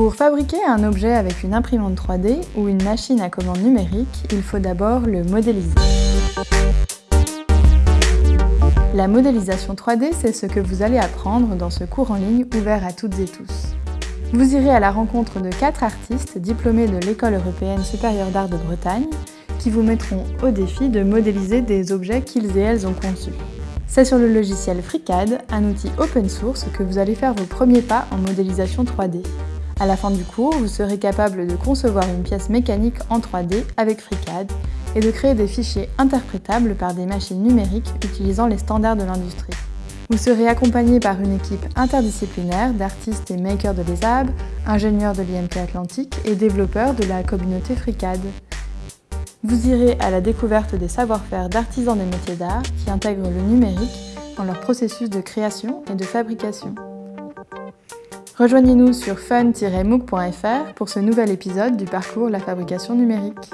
Pour fabriquer un objet avec une imprimante 3D ou une machine à commande numérique, il faut d'abord le modéliser. La modélisation 3D, c'est ce que vous allez apprendre dans ce cours en ligne ouvert à toutes et tous. Vous irez à la rencontre de quatre artistes diplômés de l'École européenne supérieure d'art de Bretagne qui vous mettront au défi de modéliser des objets qu'ils et elles ont conçus. C'est sur le logiciel FreeCAD, un outil open source, que vous allez faire vos premiers pas en modélisation 3D. À la fin du cours, vous serez capable de concevoir une pièce mécanique en 3D avec FreeCAD et de créer des fichiers interprétables par des machines numériques utilisant les standards de l'industrie. Vous serez accompagné par une équipe interdisciplinaire d'artistes et makers de l'ESAB, ingénieurs de l'IMT Atlantique et développeurs de la communauté FreeCAD. Vous irez à la découverte des savoir-faire d'artisans des métiers d'art qui intègrent le numérique dans leur processus de création et de fabrication. Rejoignez-nous sur fun-mooc.fr pour ce nouvel épisode du parcours La fabrication numérique.